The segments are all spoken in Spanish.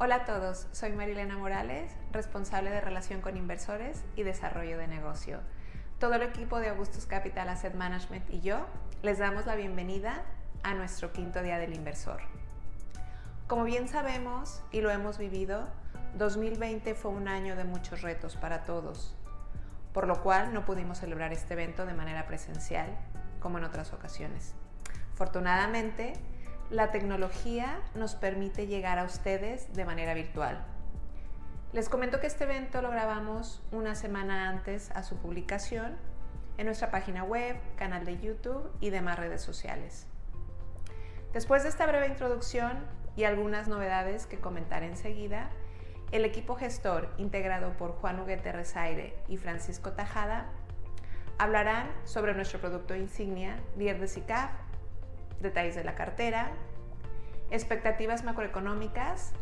Hola a todos, soy Marilena Morales, responsable de Relación con Inversores y Desarrollo de Negocio. Todo el equipo de Augustus Capital Asset Management y yo les damos la bienvenida a nuestro quinto día del inversor. Como bien sabemos y lo hemos vivido, 2020 fue un año de muchos retos para todos, por lo cual no pudimos celebrar este evento de manera presencial como en otras ocasiones. Afortunadamente, la tecnología nos permite llegar a ustedes de manera virtual. Les comento que este evento lo grabamos una semana antes a su publicación en nuestra página web, canal de YouTube y demás redes sociales. Después de esta breve introducción y algunas novedades que comentaré enseguida, el equipo gestor integrado por Juan Huguete Rezaire y Francisco Tajada hablarán sobre nuestro producto insignia, Lier de SICAF, detalles de la cartera, expectativas macroeconómicas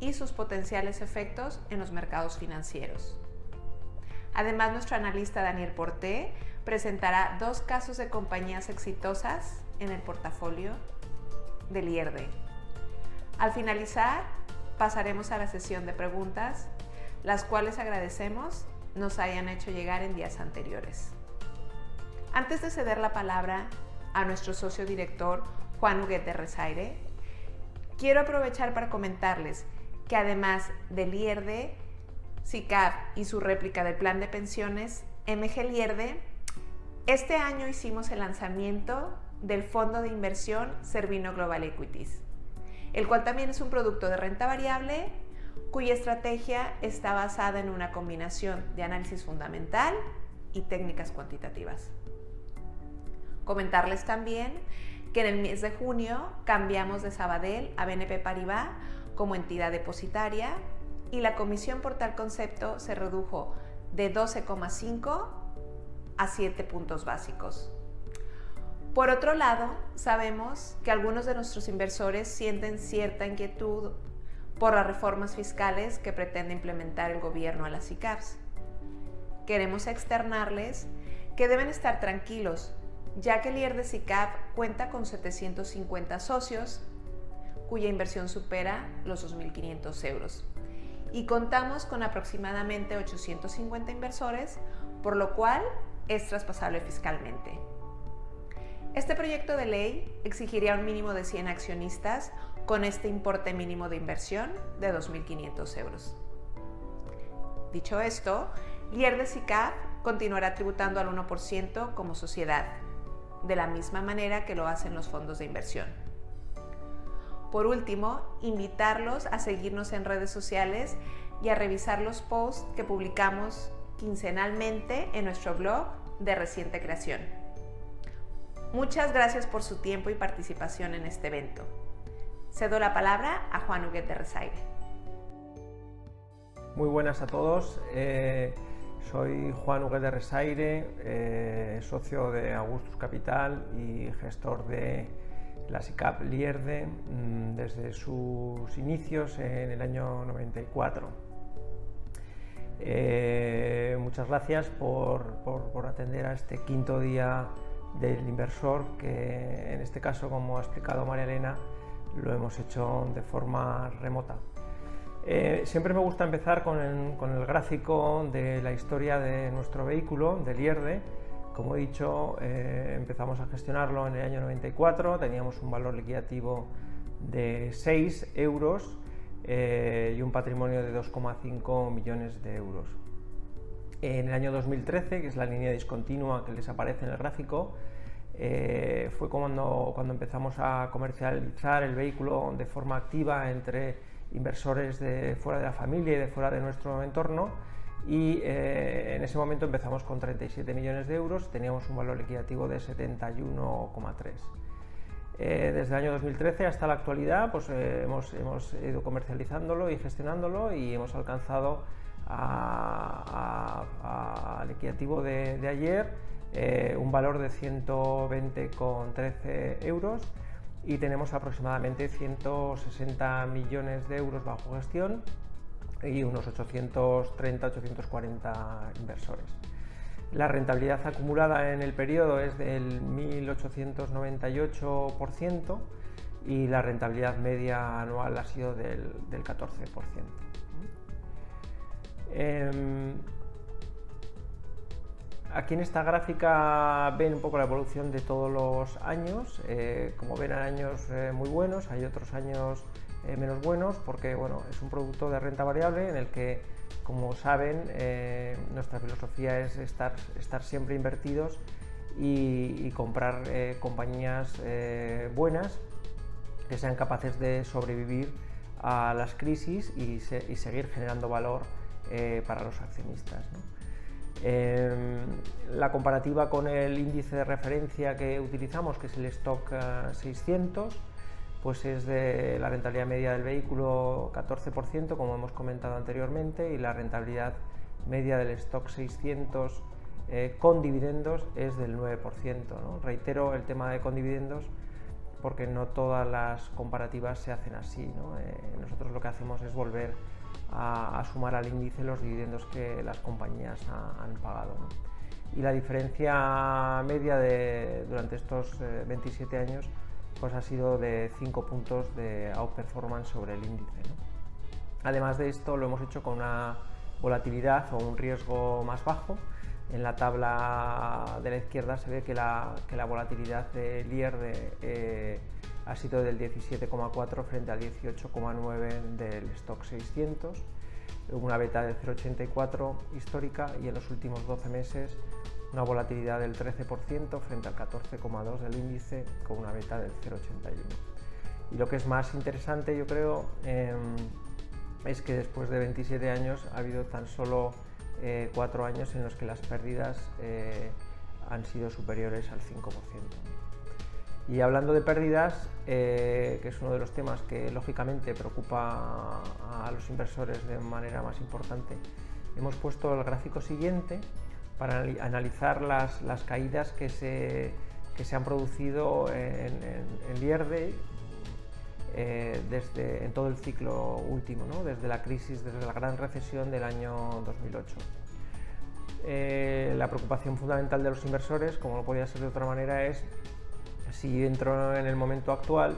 y sus potenciales efectos en los mercados financieros. Además, nuestro analista Daniel Porté presentará dos casos de compañías exitosas en el portafolio del IERDE. Al finalizar, pasaremos a la sesión de preguntas, las cuales agradecemos nos hayan hecho llegar en días anteriores. Antes de ceder la palabra a nuestro socio director Juan Huguet de Rezaire, quiero aprovechar para comentarles que además del IERDE, SICAP y su réplica del plan de pensiones, MG Lierde, este año hicimos el lanzamiento del fondo de inversión Servino Global Equities, el cual también es un producto de renta variable cuya estrategia está basada en una combinación de análisis fundamental y técnicas cuantitativas. Comentarles también que en el mes de junio cambiamos de Sabadell a BNP Paribas como entidad depositaria y la comisión por tal concepto se redujo de 12,5 a 7 puntos básicos. Por otro lado, sabemos que algunos de nuestros inversores sienten cierta inquietud por las reformas fiscales que pretende implementar el gobierno a las ICAPs. Queremos externarles que deben estar tranquilos ya que el IER de SICAP cuenta con 750 socios, cuya inversión supera los 2.500 euros. Y contamos con aproximadamente 850 inversores, por lo cual es traspasable fiscalmente. Este proyecto de ley exigiría un mínimo de 100 accionistas con este importe mínimo de inversión de 2.500 euros. Dicho esto, IER de continuará tributando al 1% como sociedad, de la misma manera que lo hacen los fondos de inversión. Por último, invitarlos a seguirnos en redes sociales y a revisar los posts que publicamos quincenalmente en nuestro blog de reciente creación. Muchas gracias por su tiempo y participación en este evento. Cedo la palabra a Juan Huguet de Resaire. Muy buenas a todos. Eh, soy Juan Huguet de Resaire, eh, socio de Augustus Capital y gestor de la SICAP Lierde mm, desde sus inicios en el año 94. Eh, muchas gracias por, por, atender a este quinto día del inversor que en este caso, como ha explicado María Elena, lo hemos hecho de forma remota. Eh, siempre me gusta empezar con el, gráfico de la historia de nuestro vehículo, del IERDE. Como he dicho, eh, empezamos a gestionarlo en el año 94, teníamos un valor liquidativo de 6 euros eh, y un patrimonio de 2,5 millones de euros. En el año 2013, que es la línea discontinua que les aparece en el gráfico, fue cuando, cuando empezamos a comercializar el vehículo de forma activa entre inversores de fuera de la familia y de fuera de nuestro entorno y eh, en ese momento empezamos con 37 millones de euros, teníamos un valor liquidativo de 71,3. Eh, desde el año 2013 hasta la actualidad pues, eh, hemos, hemos, ido comercializándolo y gestionándolo y hemos alcanzado al liquidativo de, de ayer un valor de 120,13 euros y tenemos aproximadamente 160 millones de euros bajo gestión y unos 830-840 inversores. La rentabilidad acumulada en el periodo es del 1.898%, y la rentabilidad media anual ha sido del, 14%. Em, aquí en esta gráfica ven un poco la evolución de todos los años. Eh, como ven, hay años eh, muy buenos, hay otros años eh, menos buenos, porque bueno, es un producto de renta variable en el que, como saben, nuestra filosofía es estar, estar siempre invertidos y, comprar compañías buenas que sean capaces de sobrevivir a las crisis y, seguir generando valor eh, para los accionistas. Em, la comparativa con el índice de referencia que utilizamos, que es el Stock 600, pues es de la rentabilidad media del vehículo 14%, como hemos comentado anteriormente, y la rentabilidad media del Stock 600 eh, con dividendos es del 9%. Reitero el tema de con dividendos porque no todas las comparativas se hacen así. Eh, nosotros lo que hacemos es volver a, sumar al índice los dividendos que las compañías han pagado. Y la diferencia media de, durante estos 27 eh, años pues ha sido de 5 puntos de outperformance sobre el índice. Además de esto lo hemos hecho con una volatilidad o un riesgo más bajo en la tabla de la izquierda se ve que la, volatilidad del IR eh, ha sido del 17,4 frente al 18,9 del stock 600, una beta del 0,84 histórica y en los últimos 12 meses una volatilidad del 13% frente al 14,2 del índice con una beta del 0,81. Y lo que es más interesante yo creo em, es que después de 27 años ha habido tan solo eh, cuatro años en los que las pérdidas eh, han sido superiores al 5%. Y hablando de pérdidas, eh, que es uno de los temas que lógicamente preocupa a los inversores de manera más importante, hemos puesto el gráfico siguiente para analizar las, las caídas que se, que se, han producido en, en, en desde, en todo el ciclo último, desde la crisis, desde la gran recesión del año 2008. Eh, la preocupación fundamental de los inversores, como no podía ser de otra manera, es si entro en el momento actual,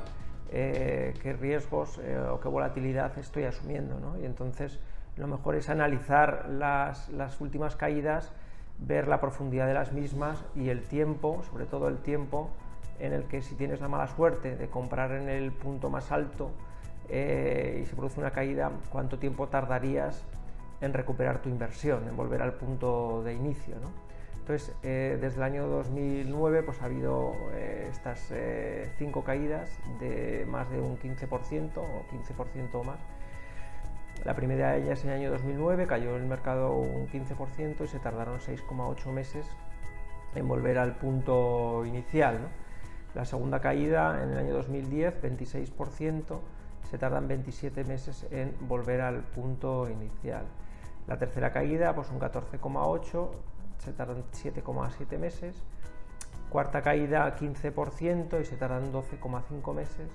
eh, qué riesgos eh, o qué volatilidad estoy asumiendo. Y entonces lo mejor es analizar las, las, últimas caídas, ver la profundidad de las mismas y el tiempo, sobre todo el tiempo en el que si tienes la mala suerte de comprar en el punto más alto y se produce una caída, cuánto tiempo tardarías en recuperar tu inversión, en volver al punto de inicio. Entonces, eh, desde el año 2009 pues, ha habido eh, estas eh, cinco caídas de más de un 15% o 15% o más. La primera de ellas en el año 2009 cayó el mercado un 15% y se tardaron 6,8 meses en volver al punto inicial. La segunda caída en el año 2010, 26%, se tardan 27 meses en volver al punto inicial. La tercera caída, pues un 14,8, se tardan 7,7 meses. Cuarta caída, 15% y se tardan 12,5 meses.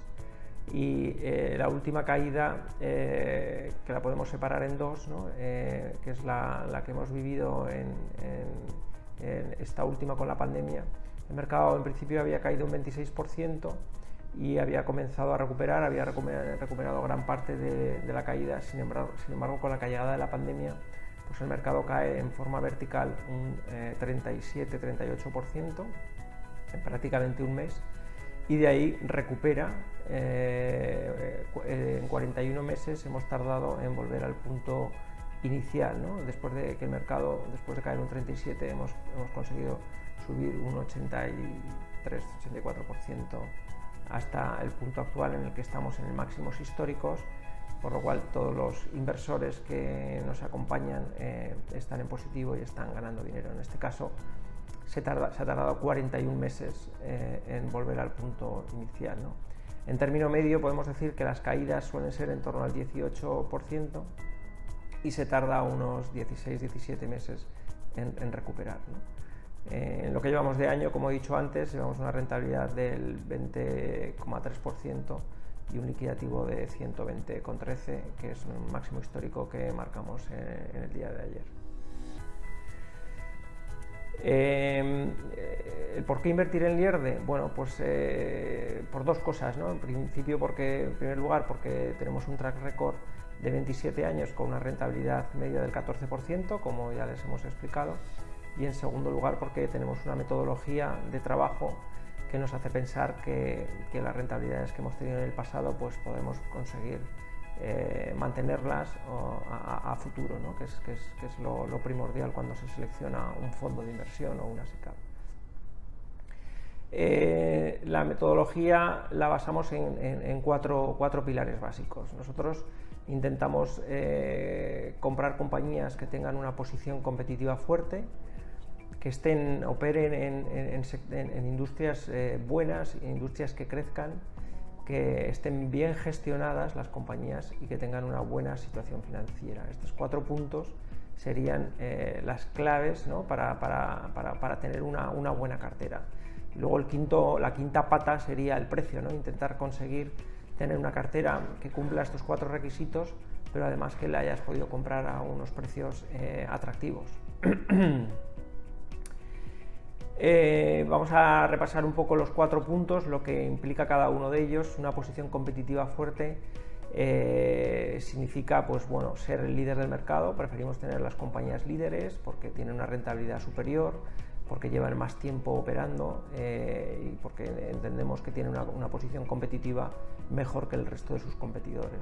Y eh, la última caída, eh, que la podemos separar en dos, eh, que es la, que hemos vivido en, esta última con la pandemia. El mercado en principio había caído un 26% y había comenzado a recuperar, había recuperado gran parte de, la caída, sin embargo, sin embargo, con la caída de la pandemia pues el mercado cae en forma vertical un 37-38% eh, en prácticamente un mes y de ahí recupera eh, en 41 meses hemos tardado en volver al punto inicial después de que el mercado después de caer un 37 hemos, hemos conseguido subir un 83-84% hasta el punto actual en el que estamos en máximos históricos, por lo cual todos los inversores que nos acompañan eh, están en positivo y están ganando dinero. En este caso se, tarda, se ha tardado 41 meses eh, en volver al punto inicial. En término medio podemos decir que las caídas suelen ser en torno al 18% y se tarda unos 16-17 meses en, en recuperar. Eh, en lo que llevamos de año, como he dicho antes, llevamos una rentabilidad del 20,3% y un liquidativo de 120,13, que es un máximo histórico que marcamos en, el día de ayer. Eh, ¿Por qué invertir en Lierde? Bueno, pues eh, por dos cosas, ¿no? En principio, porque, en primer lugar, porque tenemos un track record de 27 años con una rentabilidad media del 14%, como ya les hemos explicado, y en segundo lugar, porque tenemos una metodología de trabajo que nos hace pensar que, las rentabilidades que hemos tenido en el pasado pues podemos conseguir eh, mantenerlas a, futuro, que es, lo, primordial cuando se selecciona un fondo de inversión o una SICAP. Eh, la metodología la basamos en, cuatro, pilares básicos. Nosotros intentamos eh, comprar compañías que tengan una posición competitiva fuerte, que estén, operen en, industrias eh, buenas, industrias que crezcan, que estén bien gestionadas las compañías y que tengan una buena situación financiera. Estos cuatro puntos serían eh, las claves para, tener una, buena cartera. Luego el quinto, la quinta pata sería el precio, ¿no? intentar conseguir tener una cartera que cumpla estos cuatro requisitos, pero además que la hayas podido comprar a unos precios eh, atractivos. Eh, vamos a repasar un poco los cuatro puntos, lo que implica cada uno de ellos. Una posición competitiva fuerte eh, significa pues, bueno, ser el líder del mercado. Preferimos tener las compañías líderes porque tienen una rentabilidad superior, porque llevan más tiempo operando eh, y porque entendemos que tienen una, posición competitiva mejor que el resto de sus competidores.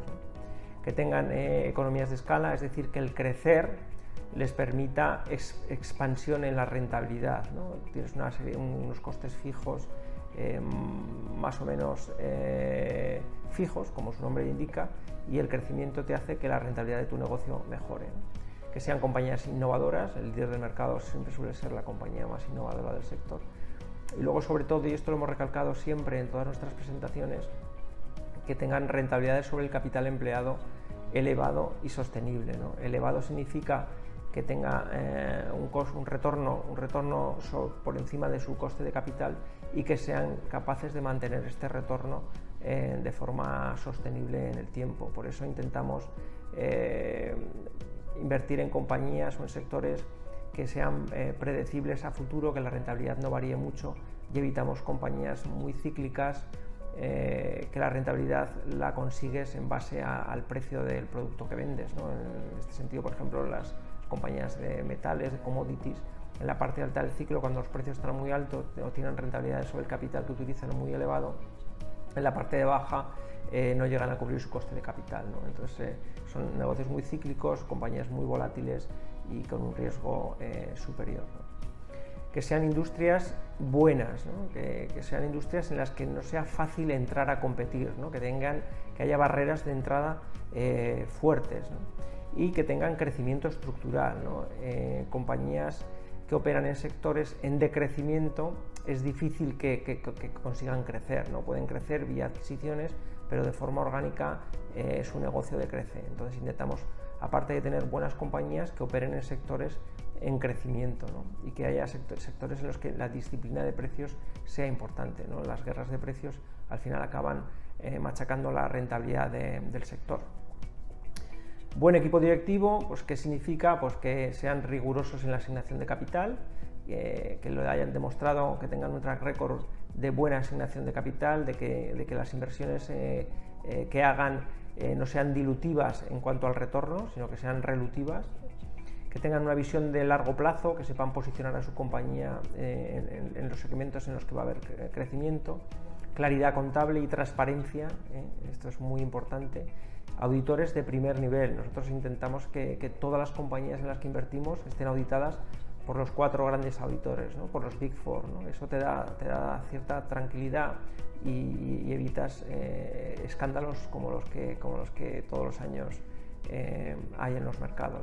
Que tengan economías de escala, es decir, que el crecer les permita expansión en la rentabilidad. Tienes una serie, unos costes fijos eh, más o menos eh, fijos, como su nombre indica, y el crecimiento te hace que la rentabilidad de tu negocio mejore. Que sean compañías innovadoras, el líder del mercado siempre suele ser la compañía más innovadora del sector. Y luego, sobre todo, y esto lo hemos recalcado siempre en todas nuestras presentaciones, que tengan rentabilidades sobre el capital empleado elevado y sostenible. Elevado significa que tenga eh, un, un, retorno, un retorno por encima de su coste de capital y que sean capaces de mantener este retorno eh, de forma sostenible en el tiempo. Por eso intentamos eh, invertir en compañías o en sectores que sean predecibles a futuro, que la rentabilidad no varíe mucho y evitamos compañías muy cíclicas que la rentabilidad la consigues en base al precio del producto que vendes. En este sentido, por ejemplo, las, compañías de metales, de commodities, en la parte alta del ciclo, cuando los precios están muy altos o tienen rentabilidades sobre el capital que utilizan muy elevado, en la parte de baja eh, no llegan a cubrir su coste de capital. Entonces eh, son negocios muy cíclicos, compañías muy volátiles y con un riesgo eh, superior. Que sean industrias buenas, que, sean industrias en las que no sea fácil entrar a competir, que, tengan, que haya barreras de entrada fuertes y que tengan crecimiento estructural. Eh, compañías que operan en sectores en decrecimiento es difícil que, consigan crecer, ¿no? pueden crecer vía adquisiciones, pero de forma orgánica eh, su negocio decrece. Entonces intentamos, aparte de tener buenas compañías, que operen en sectores en crecimiento y que haya sectores en los que la disciplina de precios sea importante. ¿no? Las guerras de precios al final acaban eh, machacando la rentabilidad del sector. Buen equipo directivo, pues ¿qué significa? Pues que sean rigurosos en la asignación de capital, que lo hayan demostrado, que tengan un track record de buena asignación de capital, de que, las inversiones eh, eh, que hagan eh, no sean dilutivas en cuanto al retorno, sino que sean relutivas, que tengan una visión de largo plazo, que sepan posicionar a su compañía en, los segmentos en los que va a haber crecimiento, claridad contable y transparencia, esto es muy importante auditores de primer nivel. Nosotros intentamos que, todas las compañías en las que invertimos estén auditadas por los cuatro grandes auditores, por los Big Four. Eso te da, te da cierta tranquilidad y, evitas eh, escándalos como los, que, como los que todos los años eh, hay en los mercados.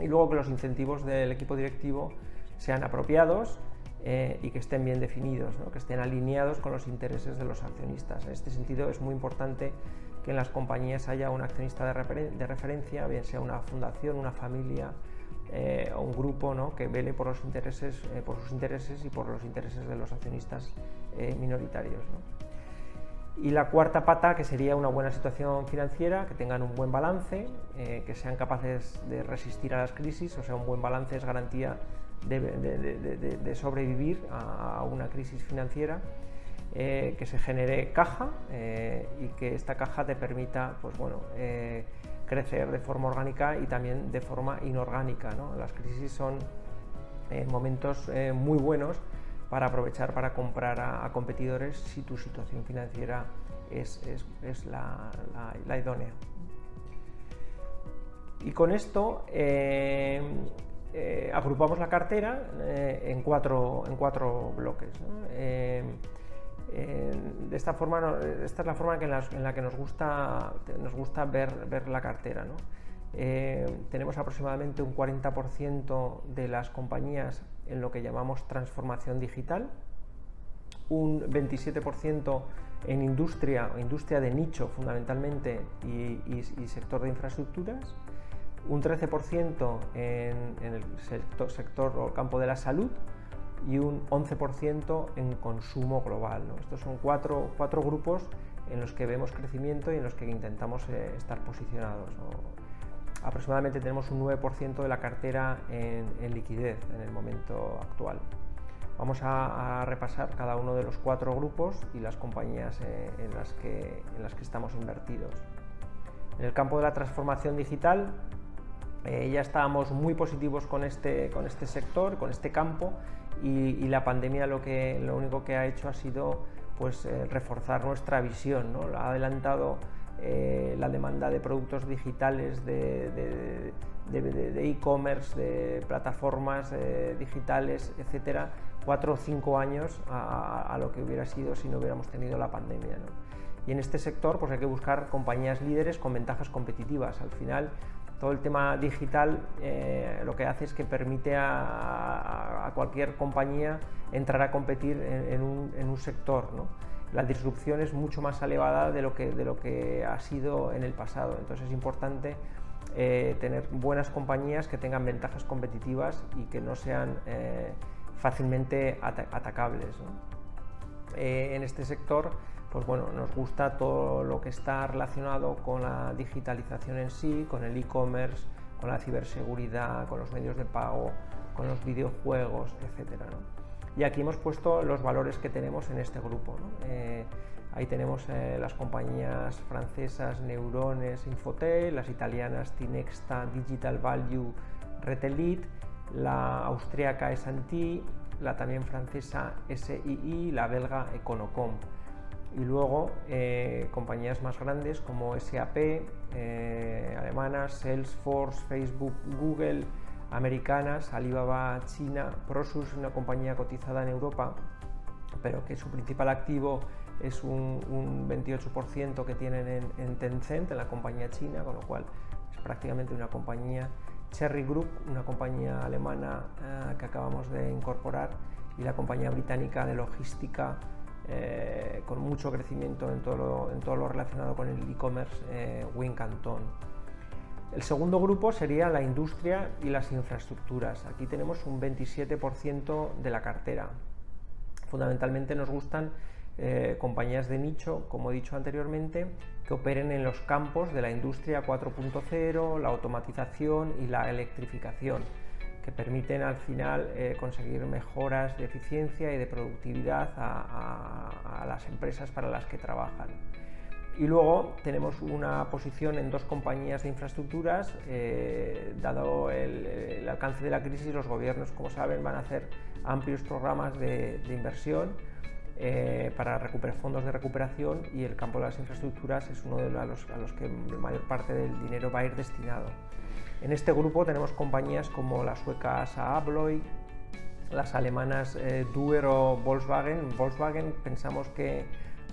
Y luego que los incentivos del equipo directivo sean apropiados eh, y que estén bien definidos, que estén alineados con los intereses de los accionistas. En este sentido es muy importante que en las compañías haya un accionista de, referencia, bien sea una fundación, una familia eh, o un grupo ¿no? que vele por, los intereses, eh, por sus intereses y por los intereses de los accionistas eh, minoritarios. Y la cuarta pata, que sería una buena situación financiera, que tengan un buen balance, que sean capaces de resistir a las crisis, o sea, un buen balance es garantía de, sobrevivir a, una crisis financiera, eh, que se genere caja eh, y que esta caja te permita pues, bueno, eh, crecer de forma orgánica y también de forma inorgánica. Las crisis son momentos muy buenos para aprovechar para comprar a, competidores si tu situación financiera es, la, idónea. Y con esto agrupamos la cartera en, cuatro, en cuatro bloques. De esta forma, esta es la forma en la, que nos gusta, nos gusta ver, ver la cartera. tenemos aproximadamente un 40% de las compañías en lo que llamamos transformación digital, un 27% en industria, industria de nicho fundamentalmente y, sector de infraestructuras, un 13% en, el sector, sector, o campo de la salud y un 11% en consumo global. Estos son cuatro, cuatro, grupos en los que vemos crecimiento y en los que intentamos eh, estar posicionados aproximadamente tenemos un 9% de la cartera en, liquidez en el momento actual. Vamos a, repasar cada uno de los cuatro grupos y las compañías eh, en, las que, en, las que, estamos invertidos. En el campo de la transformación digital eh, ya estábamos muy positivos con este, con este sector, con este campo y, la pandemia lo, que, lo único que ha hecho ha sido pues, eh, reforzar nuestra visión, ¿no? ha adelantado eh, la demanda de productos digitales, de e-commerce, de, plataformas eh, digitales, etcétera, cuatro o cinco años a, lo que hubiera sido si no hubiéramos tenido la pandemia. Y en este sector pues hay que buscar compañías líderes con ventajas competitivas. Al final, todo el tema digital eh, lo que hace es que permite a, cualquier compañía entrar a competir en, un, sector. ¿no? la disrupción es mucho más elevada de lo que, de ha sido en el pasado. Entonces es importante eh, tener buenas compañías que tengan ventajas competitivas y que no sean eh, fácilmente atacables. Eh, en este sector, pues bueno, nos gusta todo lo que está relacionado con la digitalización en sí, con el e-commerce, con la ciberseguridad, con los medios de pago, con los videojuegos, etcétera. Y aquí hemos puesto los valores que tenemos en este grupo. Eh, ahí tenemos eh, las compañías francesas Neurones, Infotel, las italianas Tinexta, Digital Value, Retelit, la austríaca S&T, la también francesa SII, la belga Econocom. Y luego eh, compañías más grandes como SAP, alemanas, Salesforce, Facebook, Google, americanas, Alibaba China, Prosus, una compañía cotizada en Europa, pero que su principal activo es un, 28% que tienen en, Tencent, en la compañía china, con lo cual es prácticamente una compañía. Cherry Group, una compañía alemana eh, que acabamos de incorporar, y la compañía británica de logística eh, con mucho crecimiento en todo lo, en todo lo relacionado con el e-commerce, eh, Wincanton. El segundo grupo sería la industria y las infraestructuras. Aquí tenemos un 27% de la cartera. Fundamentalmente nos gustan eh, compañías de nicho, como he dicho anteriormente, que operen en los campos de la industria 4.0, la automatización y la electrificación, que permiten al final eh, conseguir mejoras de eficiencia y de productividad a las empresas para las que trabajan. Y luego tenemos una posición en dos compañías de infraestructuras. Eh, dado el, alcance de la crisis, los gobiernos, como saben, van a hacer amplios programas de, inversión eh, para recuperar fondos de recuperación y el campo de las infraestructuras es uno de los a los que la mayor parte del dinero va a ir destinado. En este grupo tenemos compañías como las suecas Abloy, las alemanas eh, Volkswagen. Volkswagen pensamos que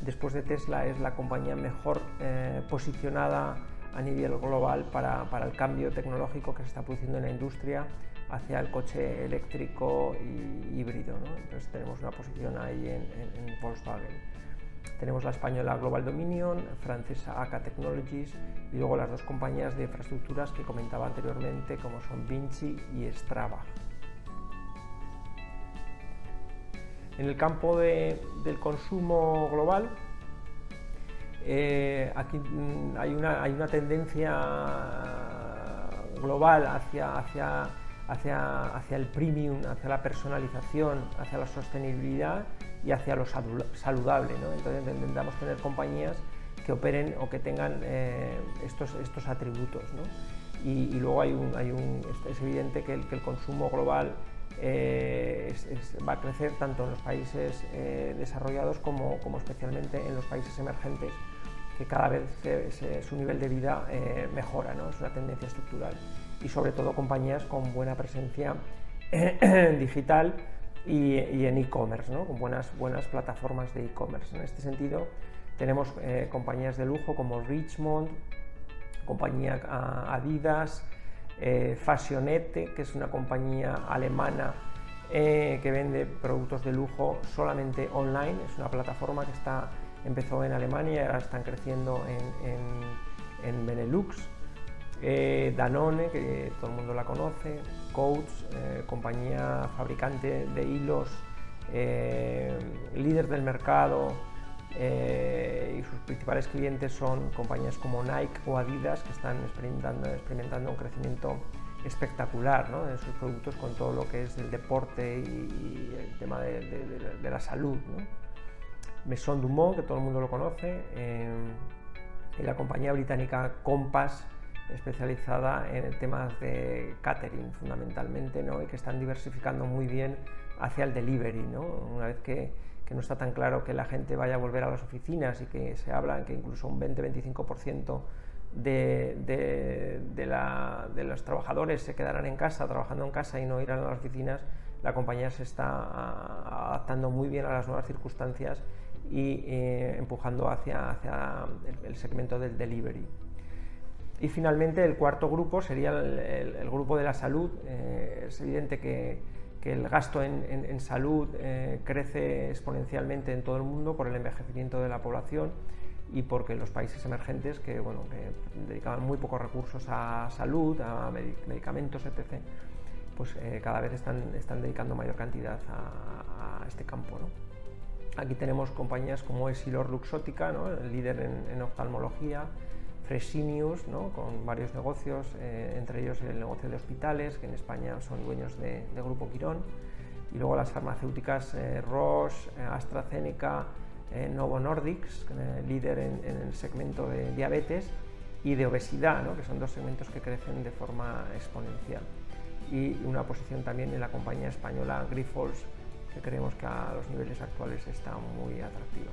después de Tesla es la compañía mejor eh, posicionada a nivel global para, el cambio tecnológico que se está produciendo en la industria hacia el coche eléctrico y híbrido. Entonces tenemos una posición ahí en, Volkswagen. Tenemos la española Global Dominion, francesa AK Technologies y luego las dos compañías de infraestructuras que comentaba anteriormente como son Vinci y Strava. En el campo del consumo global, eh, aquí mm, hay una, tendencia global hacia el premium, hacia la personalización, hacia la sostenibilidad y hacia lo saludable. ¿no? Entonces intentamos tener compañías que operen o que tengan eh, estos, estos atributos. ¿no? Y, luego hay un, hay un, es evidente que el, que el consumo global eh, va a crecer tanto en los países eh, desarrollados como, como, especialmente en los países emergentes, que cada vez su nivel de vida mejora, ¿no? es una tendencia estructural. Y sobre todo compañías con buena presencia digital y, en e-commerce, con buenas, buenas plataformas de e-commerce. En este sentido, tenemos eh, compañías de lujo como Richmond, compañía ah, Adidas, eh, Fashionette, que es una compañía alemana eh, que vende productos de lujo solamente online. Es una plataforma que está, empezó en Alemania y ahora están creciendo en, en Benelux. Danone, que todo el mundo la conoce, Coats, eh, compañía fabricante de hilos, eh, líder del mercado eh, y sus principales clientes son compañías como Nike o Adidas que están experimentando, un crecimiento espectacular en sus productos con todo lo que es el deporte y, el tema de, la salud. ¿no? Maison Dumont, que todo el mundo lo conoce, y la compañía británica Compass, especializada en temas de catering fundamentalmente ¿no? y que están diversificando muy bien hacia el delivery. ¿no? Una vez que, que, no está tan claro que la gente vaya a volver a las oficinas y que se habla que incluso un 20-25% de, de, de, de, los trabajadores se quedarán en casa, trabajando en casa y no irán a las oficinas, la compañía se está adaptando muy bien a las nuevas circunstancias y eh, empujando hacia, hacia el segmento del delivery. Y finalmente el cuarto grupo sería el, grupo de la salud. Eh, es evidente que, el gasto en, salud eh, crece exponencialmente en todo el mundo por el envejecimiento de la población y porque los países emergentes que, bueno, dedicaban muy pocos recursos a salud, a medicamentos, etc., pues eh, cada vez están, están, dedicando mayor cantidad a, este campo. Aquí tenemos compañías como Esilor Luxótica, el líder en oftalmología, Fresenius, con varios negocios, eh, entre ellos el negocio de hospitales, que en España son dueños de, Grupo Quirón, y luego las farmacéuticas eh, Roche, eh, AstraZeneca, Novo Nordics, líder en, el segmento de diabetes, y de obesidad, que son dos segmentos que crecen de forma exponencial. Y una posición también en la compañía española Grifols, que creemos que a los niveles actuales está muy atractiva.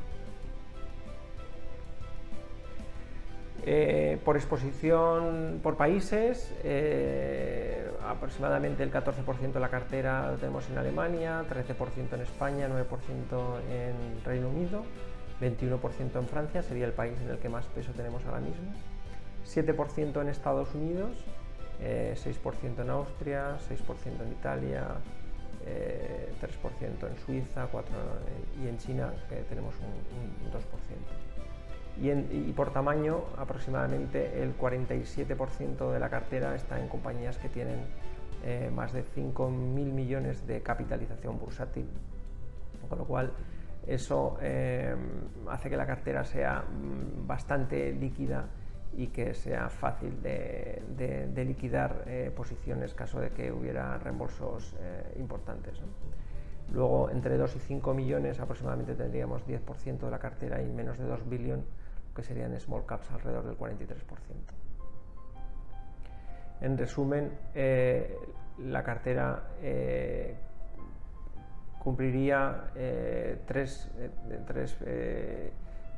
Eh, por exposición por países, eh, aproximadamente el 14% de la cartera lo tenemos en Alemania, 13% en España, 9% en Reino Unido, 21% en Francia, sería el país en el que más peso tenemos ahora mismo, 7% en Estados Unidos, 6% eh, en Austria, 6% en Italia, 3% en Suiza 4 y en China tenemos un 2% y, por tamaño aproximadamente el 47% de la cartera está en compañías que tienen eh, más de 5.000 millones de capitalización bursátil, con lo cual eso eh, hace que la cartera sea mm, bastante líquida y que sea fácil de, liquidar eh, posiciones caso de que hubiera reembolsos importantes. Luego, entre 2 y 5 millones aproximadamente tendríamos 10% de la cartera y menos de 2 billones que serían small caps alrededor del 43%. En resumen, eh, la cartera eh, cumpliría eh, tres,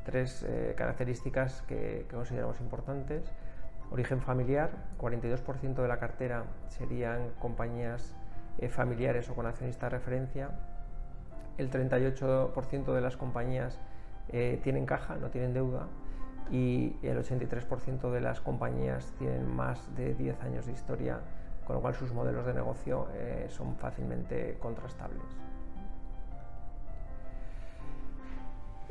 tres características que, que, consideramos importantes. Origen familiar, 42% de la cartera serían compañías familiares o con accionista de referencia. El 38% de las compañías tienen caja, no tienen deuda y el 83% de las compañías tienen más de 10 años de historia, con lo cual sus modelos de negocio eh, son fácilmente contrastables.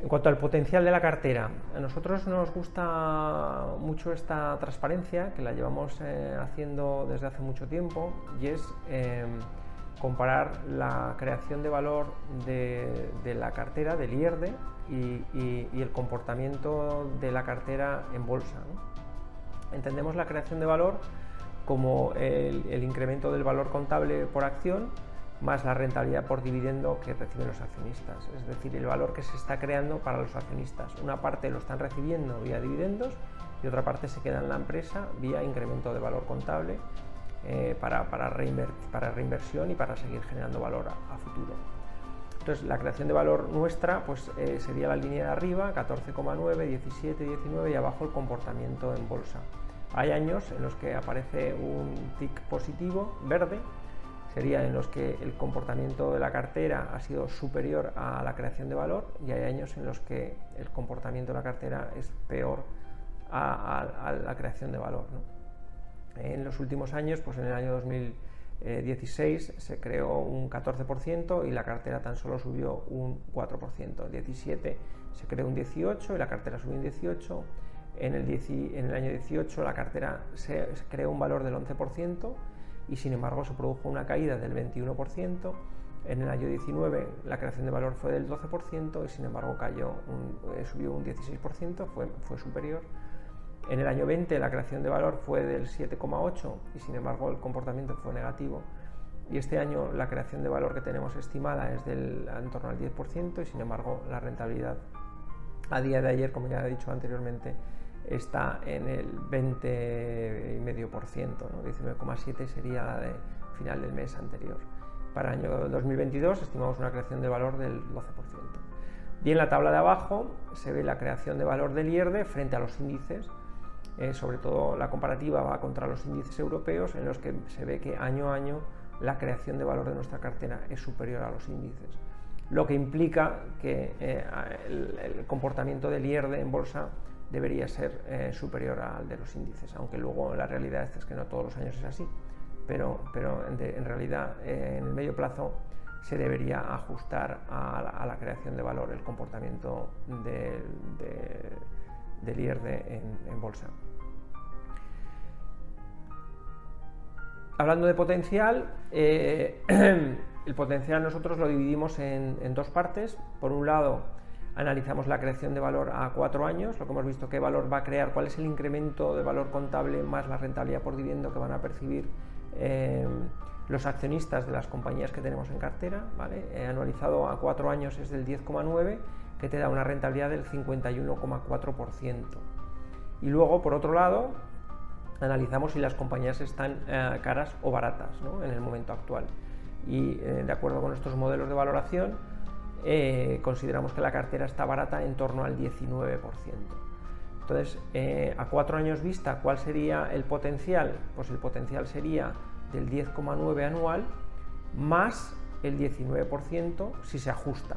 En cuanto al potencial de la cartera, a nosotros nos gusta mucho esta transparencia, que la llevamos eh, haciendo desde hace mucho tiempo, y es eh, comparar la creación de valor de, de la cartera, del IERDE, y, el comportamiento de la cartera en bolsa. Entendemos la creación de valor como el, incremento del valor contable por acción más la rentabilidad por dividendo que reciben los accionistas, es decir, el valor que se está creando para los accionistas. Una parte lo están recibiendo vía dividendos y otra parte se queda en la empresa vía incremento de valor contable eh, para, para, reinversión y para seguir generando valor a, futuro. Entonces, la creación de valor nuestra pues, eh, sería la línea de arriba, 14,9, 17, 19 y abajo el comportamiento en bolsa. Hay años en los que aparece un tick positivo verde, sería en los que el comportamiento de la cartera ha sido superior a la creación de valor y hay años en los que el comportamiento de la cartera es peor a, la creación de valor. En los últimos años, pues en el año 2016 se creó un 14% y la cartera tan solo subió un 4%. El 17 se creó un 18 y la cartera subió un 18 en el, en el año 18 la cartera se, creó un valor del 11% y sin embargo se produjo una caída del 21%. En el año 19 la creación de valor fue del 12% y sin embargo cayó eh, subió un 16%, fue, fue superior. En el año 20 la creación de valor fue del 7,8 y sin embargo el comportamiento fue negativo. Y este año la creación de valor que tenemos estimada es del en torno al 10% y sin embargo la rentabilidad a día de ayer, como ya he dicho anteriormente, está en el 20,5%, ¿no? 19,7% sería la de final del mes anterior. Para el año 2022 estimamos una creación de valor del 12%. Y en la tabla de abajo se ve la creación de valor del IERDE frente a los índices, eh, sobre todo la comparativa va contra los índices europeos en los que se ve que año a año la creación de valor de nuestra cartera es superior a los índices, lo que implica que eh, el, comportamiento del IERDE en bolsa debería ser eh, superior al de los índices, aunque luego la realidad es que no todos los años es así, pero, pero en, realidad en el medio plazo se debería ajustar a la, creación de valor el comportamiento del IRD en, bolsa. Hablando de potencial, eh, el potencial nosotros lo dividimos en dos partes. Por un lado, analizamos la creación de valor a cuatro años, lo que hemos visto, qué valor va a crear, cuál es el incremento de valor contable más la rentabilidad por dividendo que van a percibir eh, los accionistas de las compañías que tenemos en cartera. ¿vale? anualizado a cuatro años es del 10,9, que te da una rentabilidad del 51,4%. Y luego, por otro lado, analizamos si las compañías están eh, caras o baratas en el momento actual. Y eh, de acuerdo con estos modelos de valoración, eh, consideramos que la cartera está barata en torno al 19%. Entonces, a cuatro años vista, ¿cuál sería el potencial? Pues el potencial sería del 10,9 anual más el 19% si se ajusta.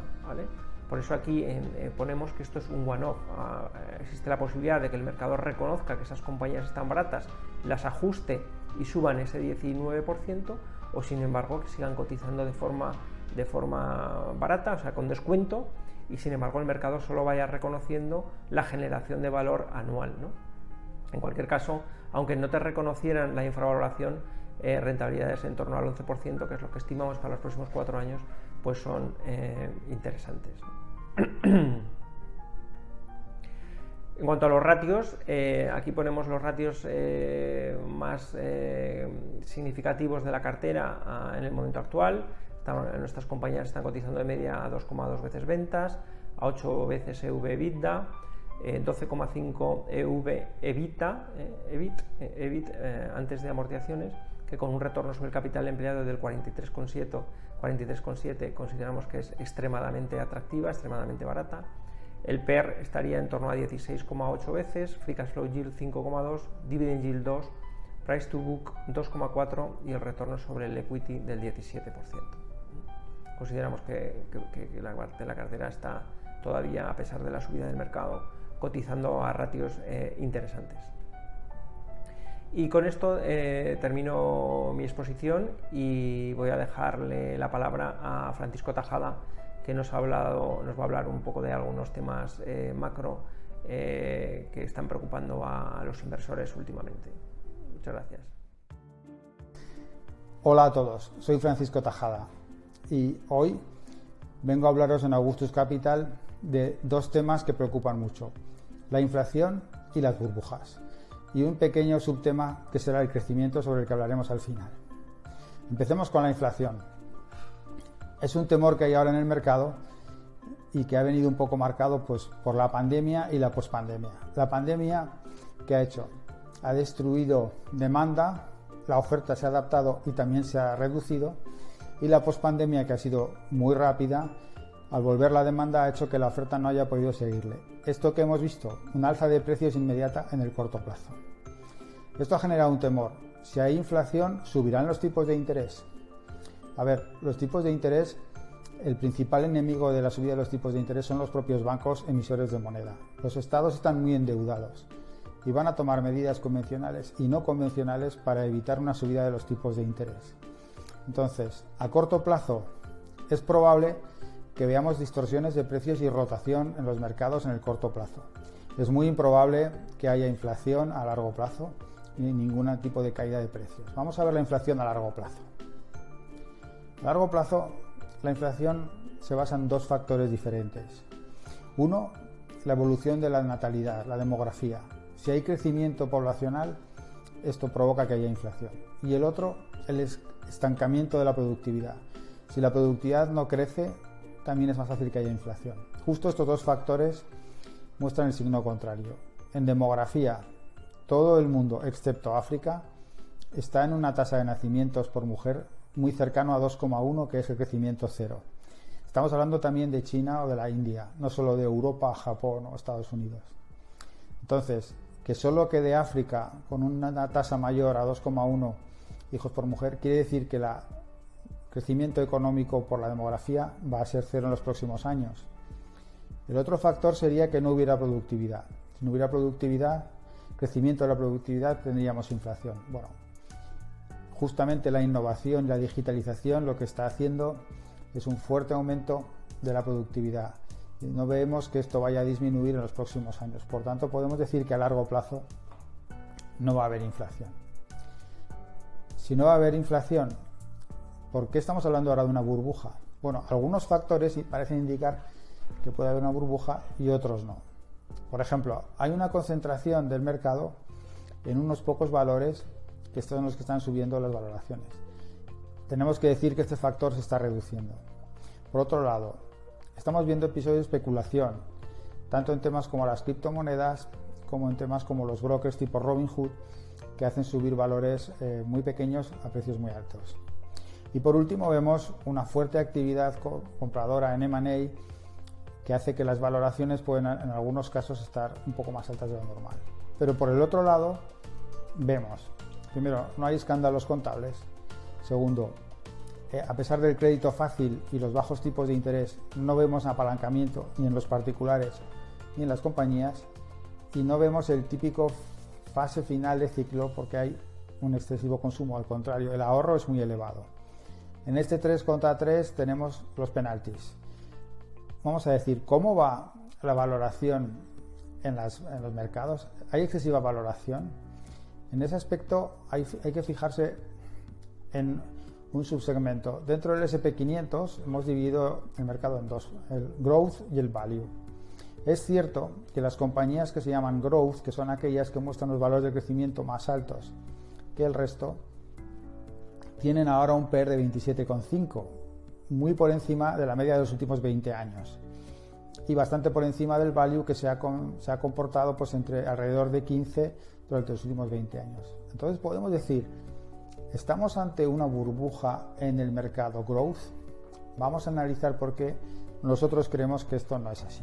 Por eso aquí eh, ponemos que esto es un one-off. Ah, existe la posibilidad de que el mercado reconozca que esas compañías están baratas, las ajuste y suban ese 19%, o sin embargo que sigan cotizando de forma de forma barata, o sea, con descuento, y sin embargo el mercado solo vaya reconociendo la generación de valor anual. En cualquier caso, aunque no te reconocieran la infravaloración, eh, rentabilidades en torno al 11%, que es lo que estimamos para los próximos cuatro años, pues son eh, interesantes. En cuanto a los ratios, eh, aquí ponemos los ratios más significativos de la cartera ah, en el momento actual. Nuestras compañías están cotizando de media a 2,2 veces ventas, a 8 veces EV EBITDA, 12,5 EV evita, EBIT, EBIT eh, antes de amortizaciones, que con un retorno sobre el capital empleado del 43,7 43,7 consideramos que es extremadamente atractiva, extremadamente barata. El PER estaría en torno a 16,8 veces, Free Cash Flow Yield 5,2, Dividend Yield 2, Price to Book 2,4 y el retorno sobre el equity del 17% consideramos que, la, la, cartera está todavía, a pesar de la subida del mercado, cotizando a ratios eh, interesantes. Y con esto eh, termino mi exposición y voy a dejarle la palabra a Francisco Tajada, que nos, ha hablado, nos va a hablar un poco de algunos temas eh, macro que están preocupando a los inversores últimamente. Muchas gracias. Hola a todos, soy Francisco Tajada, y hoy vengo a hablaros en Augustus Capital de dos temas que preocupan mucho, la inflación y las burbujas. Y un pequeño subtema que será el crecimiento sobre el que hablaremos al final. Empecemos con la inflación. Es un temor que hay ahora en el mercado y que ha venido un poco marcado pues, por la pandemia y la pospandemia. La pandemia, ¿qué ha hecho? Ha destruido demanda, la oferta se ha adaptado y también se ha reducido, y la pospandemia, que ha sido muy rápida, al volver la demanda ha hecho que la oferta no haya podido seguirle. Esto que hemos visto, un alza de precios inmediata en el corto plazo. Esto ha generado un temor. Si hay inflación, ¿subirán los tipos de interés? A ver, los tipos de interés el principal enemigo de la subida de los tipos de interés son los propios bancos emisores de moneda. Los estados están muy endeudados y van a tomar medidas convencionales y no convencionales para evitar una subida de los tipos de interés. Entonces, a corto plazo es probable que veamos distorsiones de precios y rotación en los mercados en el corto plazo. Es muy improbable que haya inflación a largo plazo ni ningún tipo de caída de precios. Vamos a ver la inflación a largo plazo. A largo plazo la inflación se basa en dos factores diferentes. Uno, la evolución de la natalidad, la demografía. Si hay crecimiento poblacional, esto provoca que haya inflación. Y el otro, el estancamiento de la productividad. Si la productividad no crece, también es más fácil que haya inflación. Justo estos dos factores muestran el signo contrario. En demografía, todo el mundo, excepto África, está en una tasa de nacimientos por mujer muy cercano a 2,1, que es el crecimiento cero. Estamos hablando también de China o de la India, no solo de Europa, Japón o Estados Unidos. Entonces, que solo quede África con una tasa mayor a 2,1 hijos por mujer, quiere decir que el crecimiento económico por la demografía va a ser cero en los próximos años. El otro factor sería que no hubiera productividad. Si no hubiera productividad, crecimiento de la productividad, tendríamos inflación. Bueno, justamente la innovación y la digitalización lo que está haciendo es un fuerte aumento de la productividad. No vemos que esto vaya a disminuir en los próximos años. Por tanto, podemos decir que a largo plazo no va a haber inflación. Si no va a haber inflación, ¿por qué estamos hablando ahora de una burbuja? Bueno, algunos factores parecen indicar que puede haber una burbuja y otros no. Por ejemplo, hay una concentración del mercado en unos pocos valores que son los que están subiendo las valoraciones. Tenemos que decir que este factor se está reduciendo. Por otro lado, estamos viendo episodios de especulación, tanto en temas como las criptomonedas, como en temas como los brokers tipo Robinhood, que hacen subir valores eh, muy pequeños a precios muy altos. Y por último vemos una fuerte actividad compradora en M&A que hace que las valoraciones pueden en algunos casos estar un poco más altas de lo normal. Pero por el otro lado vemos Primero, no hay escándalos contables. Segundo, eh, a pesar del crédito fácil y los bajos tipos de interés, no vemos apalancamiento ni en los particulares ni en las compañías y no vemos el típico fase final de ciclo porque hay un excesivo consumo, al contrario, el ahorro es muy elevado. En este 3 contra 3 tenemos los penaltis. Vamos a decir, ¿cómo va la valoración en, los mercados? ¿Hay excesiva valoración? En ese aspecto hay, que fijarse en un subsegmento. Dentro del SP500 hemos dividido el mercado en dos, el growth y el value. Es cierto que las compañías que se llaman growth, que son aquellas que muestran los valores de crecimiento más altos que el resto, tienen ahora un PER de 27,5, muy por encima de la media de los últimos 20 años y bastante por encima del value que se ha, comportado pues entre alrededor de 15 durante los últimos 20 años. Entonces podemos decir, estamos ante una burbuja en el mercado growth. Vamos a analizar por qué nosotros creemos que esto no es así.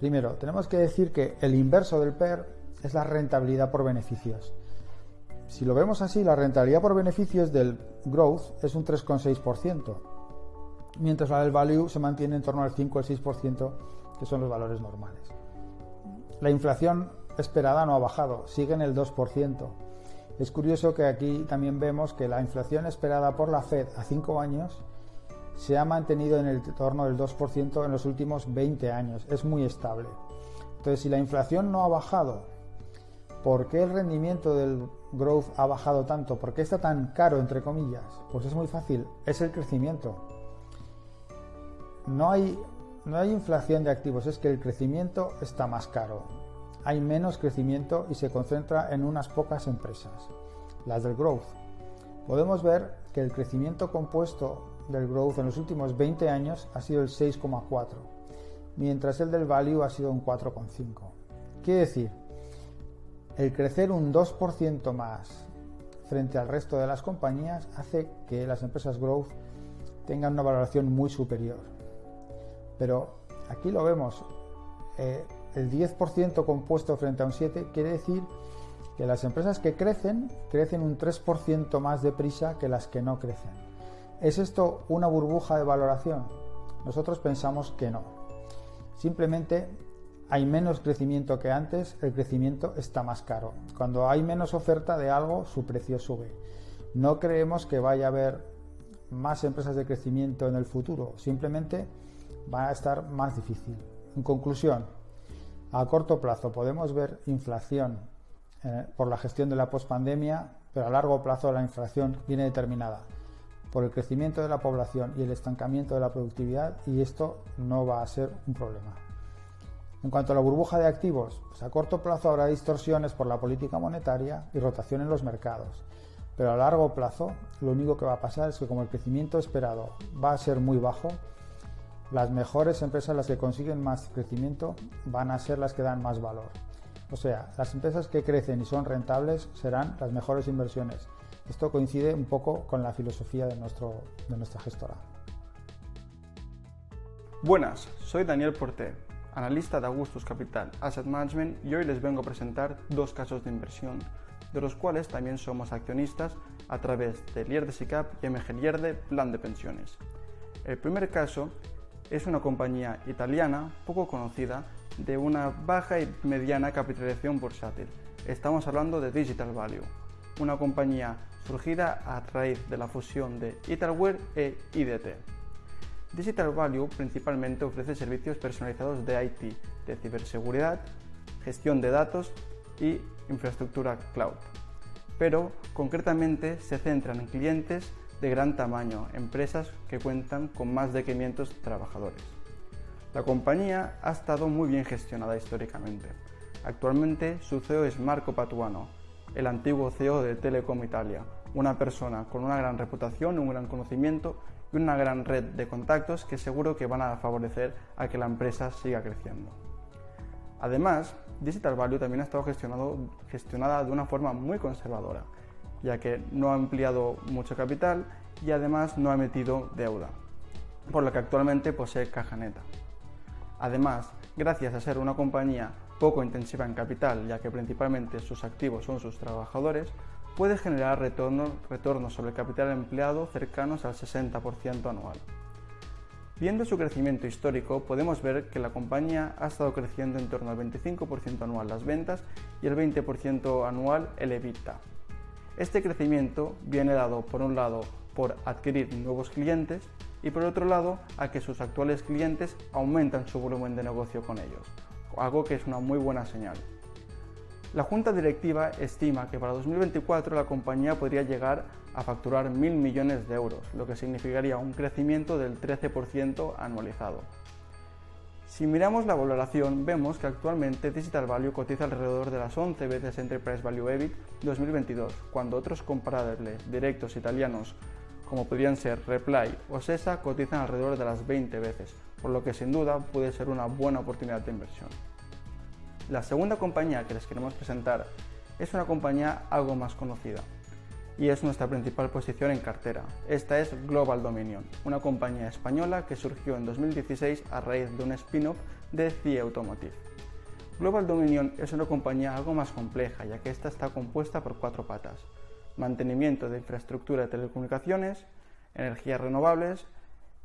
Primero, tenemos que decir que el inverso del PER es la rentabilidad por beneficios. Si lo vemos así, la rentabilidad por beneficios del growth es un 3,6%, mientras la del value se mantiene en torno al 5 o el 6%, que son los valores normales. La inflación esperada no ha bajado, sigue en el 2%. Es curioso que aquí también vemos que la inflación esperada por la Fed a 5 años se ha mantenido en el torno del 2% en los últimos 20 años. Es muy estable. Entonces, si la inflación no ha bajado, ¿por qué el rendimiento del growth ha bajado tanto? ¿Por qué está tan caro, entre comillas? Pues es muy fácil, es el crecimiento. No hay no hay inflación de activos, es que el crecimiento está más caro. hay menos crecimiento y se concentra en unas pocas empresas, las del growth. Podemos ver que el crecimiento compuesto del growth en los últimos 20 años ha sido el 6,4, mientras el del value ha sido un 4,5. Quiere decir, el crecer un 2% más frente al resto de las compañías hace que las empresas growth tengan una valoración muy superior. Pero aquí lo vemos, eh, el 10% compuesto frente a un 7 quiere decir que las empresas que crecen crecen un 3% más deprisa que las que no crecen. ¿Es esto una burbuja de valoración? Nosotros pensamos que no. Simplemente hay menos crecimiento que antes, el crecimiento está más caro. Cuando hay menos oferta de algo, su precio sube. No creemos que vaya a haber más empresas de crecimiento en el futuro, simplemente va a estar más difícil. En conclusión, a corto plazo podemos ver inflación eh, por la gestión de la pospandemia, pero a largo plazo la inflación viene determinada por el crecimiento de la población y el estancamiento de la productividad y esto no va a ser un problema. En cuanto a la burbuja de activos, pues a corto plazo habrá distorsiones por la política monetaria y rotación en los mercados, pero a largo plazo lo único que va a pasar es que como el crecimiento esperado va a ser muy bajo, las mejores empresas, las que consiguen más crecimiento, van a ser las que dan más valor. O sea, las empresas que crecen y son rentables serán las mejores inversiones. Esto coincide un poco con la filosofía de, nuestro, de nuestra gestora. Buenas, soy Daniel Porté, analista de Augustus Capital Asset Management y hoy les vengo a presentar dos casos de inversión, de los cuales también somos accionistas a través de Lierde SICAP y MG Lierde Plan de Pensiones. El primer caso es una compañía italiana poco conocida de una baja y mediana capitalización bursátil. Estamos hablando de Digital Value, una compañía surgida a raíz de la fusión de Italware e IDT. Digital Value principalmente ofrece servicios personalizados de IT, de ciberseguridad, gestión de datos y infraestructura cloud. Pero concretamente se centran en clientes de gran tamaño, empresas que cuentan con más de 500 trabajadores. La compañía ha estado muy bien gestionada históricamente. Actualmente su CEO es Marco Patuano, el antiguo CEO de Telecom Italia, una persona con una gran reputación, un gran conocimiento y una gran red de contactos que seguro que van a favorecer a que la empresa siga creciendo. Además, Digital Value también ha estado gestionada de una forma muy conservadora, ya que no ha ampliado mucho capital y además no ha emitido deuda, por lo que actualmente posee caja neta. Además, gracias a ser una compañía poco intensiva en capital, ya que principalmente sus activos son sus trabajadores, puede generar retornos, sobre capital empleado cercanos al 60% anual. Viendo su crecimiento histórico, podemos ver que la compañía ha estado creciendo en torno al 25% anual las ventas y el 20% anual el EBITDA. Este crecimiento viene dado, por un lado, por adquirir nuevos clientes y por otro lado, a que sus actuales clientes aumentan su volumen de negocio con ellos, algo que es una muy buena señal. La junta directiva estima que para 2024 la compañía podría llegar a facturar mil millones de euros, lo que significaría un crecimiento del 13% anualizado. Si miramos la valoración, vemos que actualmente Digital Value cotiza alrededor de las 11 veces Enterprise Value EBIT 2022, cuando otros comparables directos italianos como podrían ser Reply o Sesa cotizan alrededor de las 20 veces, por lo que sin duda puede ser una buena oportunidad de inversión. La segunda compañía que les queremos presentar es una compañía algo más conocida, y es nuestra principal posición en cartera. Esta es Global Dominion, una compañía española que surgió en 2016 a raíz de un spin-off de CIE Automotive. Global Dominion es una compañía algo más compleja, ya que esta está compuesta por cuatro patas. Mantenimiento de infraestructura de telecomunicaciones, energías renovables,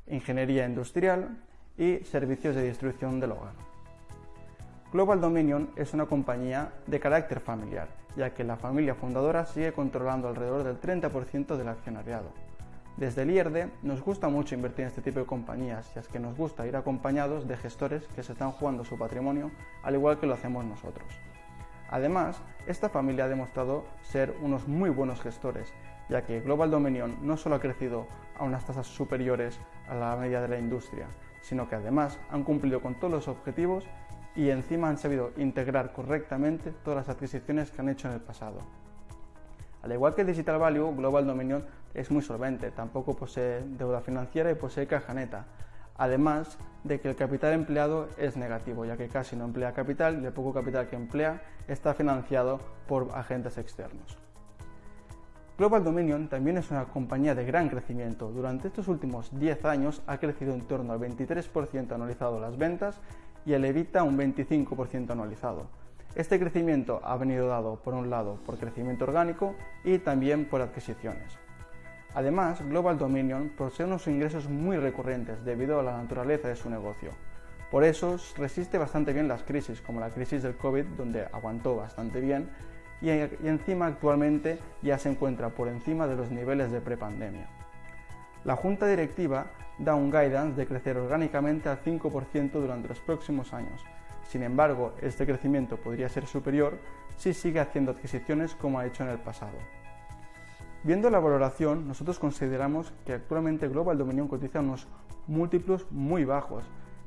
ingeniería industrial y servicios de distribución del hogar. Global Dominion es una compañía de carácter familiar, ya que la familia fundadora sigue controlando alrededor del 30% del accionariado. Desde el IERDE nos gusta mucho invertir en este tipo de compañías, ya es que nos gusta ir acompañados de gestores que se están jugando su patrimonio, al igual que lo hacemos nosotros. Además, esta familia ha demostrado ser unos muy buenos gestores, ya que Global Dominion no solo ha crecido a unas tasas superiores a la media de la industria, sino que además han cumplido con todos los objetivos y encima han sabido integrar correctamente todas las adquisiciones que han hecho en el pasado. Al igual que Digital Value, Global Dominion es muy solvente, tampoco posee deuda financiera y posee caja neta, además de que el capital empleado es negativo, ya que casi no emplea capital y el poco capital que emplea está financiado por agentes externos. Global Dominion también es una compañía de gran crecimiento. Durante estos últimos 10 años ha crecido en torno al 23% anualizado las ventas y el EBITDA un 25% anualizado. Este crecimiento ha venido dado, por un lado, por crecimiento orgánico y también por adquisiciones. Además, Global Dominion posee unos ingresos muy recurrentes debido a la naturaleza de su negocio. Por eso resiste bastante bien las crisis, como la crisis del COVID, donde aguantó bastante bien, y, encima actualmente ya se encuentra por encima de los niveles de prepandemia. La junta directiva da un guidance de crecer orgánicamente al 5% durante los próximos años. Sin embargo, este crecimiento podría ser superior si sigue haciendo adquisiciones como ha hecho en el pasado. Viendo la valoración, nosotros consideramos que actualmente Global Dominion cotiza unos múltiplos muy bajos,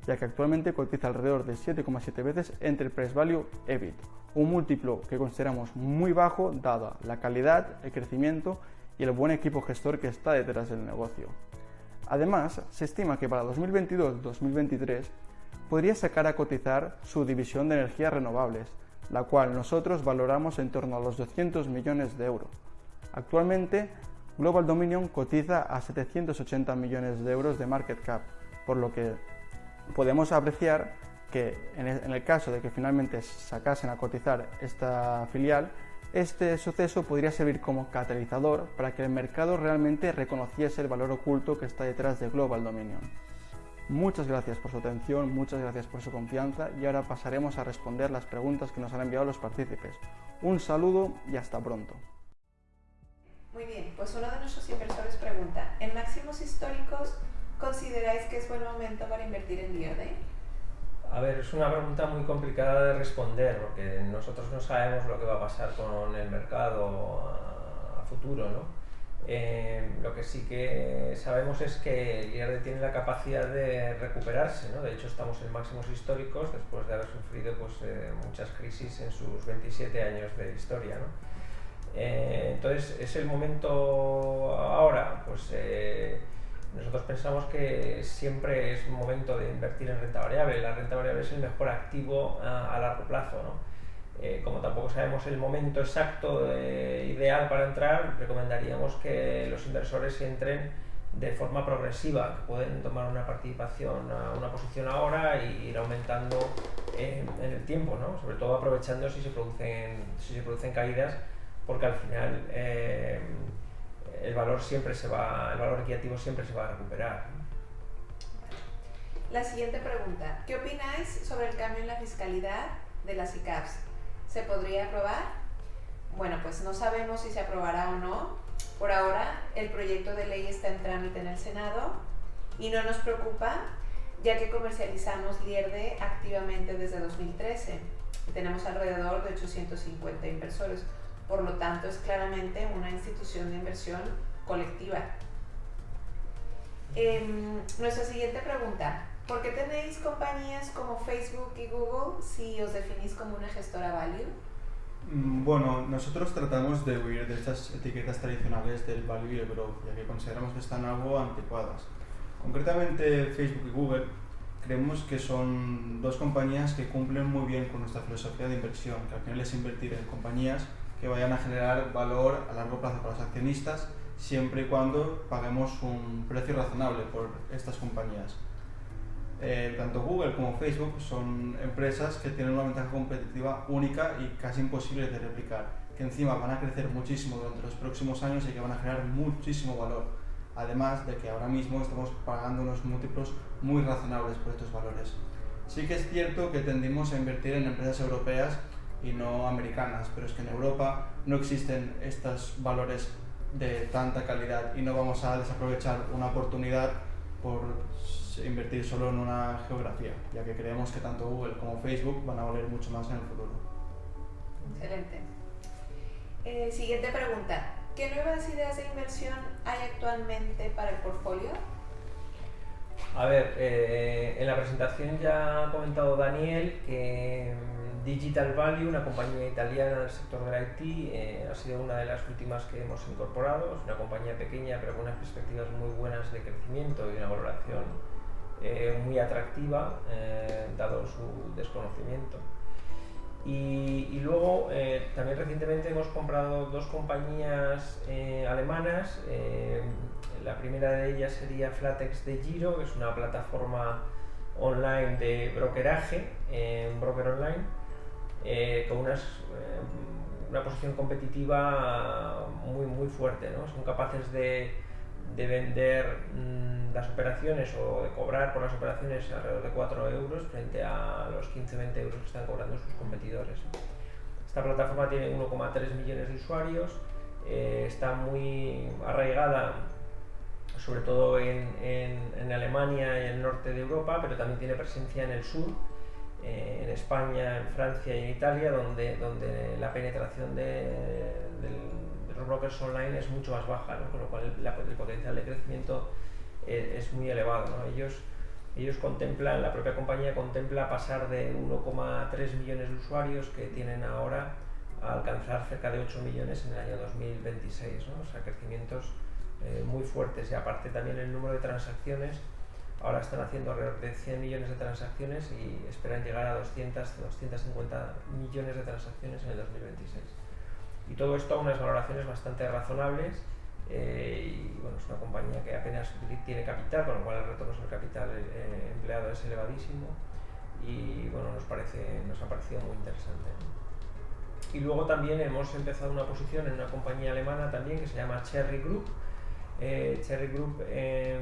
ya que actualmente cotiza alrededor de 7,7 veces entre Price Value EBIT, un múltiplo que consideramos muy bajo dada la calidad, el crecimiento y el buen equipo gestor que está detrás del negocio. Además, se estima que para 2022-2023 podría sacar a cotizar su división de energías renovables, la cual nosotros valoramos en torno a los 200 millones de euros Actualmente, Global Dominion cotiza a 780 millones de euros de market cap, por lo que podemos apreciar que en el caso de que finalmente sacasen a cotizar esta filial, este suceso podría servir como catalizador para que el mercado realmente reconociese el valor oculto que está detrás de Global Dominion. Muchas gracias por su atención, muchas gracias por su confianza y ahora pasaremos a responder las preguntas que nos han enviado los partícipes. Un saludo y hasta pronto. Muy bien, pues uno de nuestros inversores pregunta, ¿en máximos históricos consideráis que es buen momento para invertir en Diode? A ver, es una pregunta muy complicada de responder porque nosotros no sabemos lo que va a pasar con el mercado a, futuro, ¿no? Eh, lo que sí que sabemos es que el IRD tiene la capacidad de recuperarse, ¿no? De hecho, estamos en máximos históricos después de haber sufrido pues, eh, muchas crisis en sus 27 años de historia, ¿no? Eh, entonces, ¿es el momento ahora? Pues eh, nosotros pensamos que siempre es un momento de invertir en renta variable. La renta variable es el mejor activo a, largo plazo. Eh, como tampoco sabemos el momento exacto ideal para entrar, recomendaríamos que los inversores entren de forma progresiva, que pueden tomar una participación, una posición ahora y ir aumentando en, el tiempo, ¿no? sobre todo aprovechando si se producen, si se producen caídas porque al final eh, el valor siempre se va, el valor equitativo siempre se va a recuperar. La siguiente pregunta, ¿qué opináis sobre el cambio en la fiscalidad de las ICAPs? ¿Se podría aprobar? Bueno, pues no sabemos si se aprobará o no. Por ahora, el proyecto de ley está en trámite en el Senado y no nos preocupa, ya que comercializamos Lierde activamente desde 2013 tenemos alrededor de 850 inversores. Por lo tanto, es claramente una institución de inversión colectiva. Em, nuestra siguiente pregunta. ¿Por qué tenéis compañías como Facebook y Google si os definís como una gestora value? Mm, bueno, nosotros tratamos de huir de estas etiquetas tradicionales del value y el growth, ya que consideramos que están algo anticuadas. Concretamente, Facebook y Google creemos que son dos compañías que cumplen muy bien con nuestra filosofía de inversión, que al final es invertir en compañías que vayan a generar valor a largo plazo para los accionistas, siempre y cuando paguemos un precio razonable por estas compañías. Eh, tanto Google como Facebook son empresas que tienen una ventaja competitiva única y casi imposible de replicar, que encima van a crecer muchísimo durante los próximos años y que van a generar muchísimo valor. Además de que ahora mismo estamos pagando unos múltiplos muy razonables por estos valores. Sí que es cierto que tendimos a invertir en empresas europeas y no americanas, pero es que en Europa no existen estos valores de tanta calidad y no vamos a desaprovechar una oportunidad por invertir solo en una geografía, ya que creemos que tanto Google como Facebook van a valer mucho más en el futuro. Excelente. Eh, siguiente pregunta. ¿Qué nuevas ideas de inversión hay actualmente para el portfolio? A ver, eh, en la presentación ya ha comentado Daniel que mm, Digital Value, una compañía italiana del sector del IT, eh, ha sido una de las últimas que hemos incorporado. Es una compañía pequeña pero con unas perspectivas muy buenas de crecimiento y una valoración eh, muy atractiva, dado su desconocimiento. Y, luego, también recientemente hemos comprado dos compañías alemanas la primera de ellas sería Flatex de Giro, que es una plataforma online de brokeraje, eh, un broker online, eh, con unas, eh, una posición competitiva muy, muy fuerte. ¿no? Son capaces de, de vender mm, las operaciones o de cobrar por las operaciones alrededor de 4 euros frente a los 15-20 euros que están cobrando sus competidores. Esta plataforma tiene 1,3 millones de usuarios, está muy arraigada sobre todo en, en, Alemania y en el norte de Europa, pero también tiene presencia en el sur, eh, en España, en Francia y en Italia, donde, donde la penetración de, brokers online es mucho más baja, con lo cual el, potencial de crecimiento eh, es, muy elevado. Ellos, ellos contemplan, la propia compañía contempla pasar de 1,3 millones de usuarios que tienen ahora a alcanzar cerca de 8 millones en el año 2026, ¿no? o sea, crecimientos eh, muy fuertes y aparte también el número de transacciones, ahora están haciendo alrededor de 100 millones de transacciones y esperan llegar a 200, 250 millones de transacciones en el 2026. Y todo esto a unas valoraciones bastante razonables eh, y bueno, es una compañía que apenas tiene capital, con lo cual el retorno sobre capital eh, empleado es elevadísimo y bueno, nos, parece, nos ha parecido muy interesante. Y luego también hemos empezado una posición en una compañía alemana también que se llama Cherry Group, eh, Cherry Group em,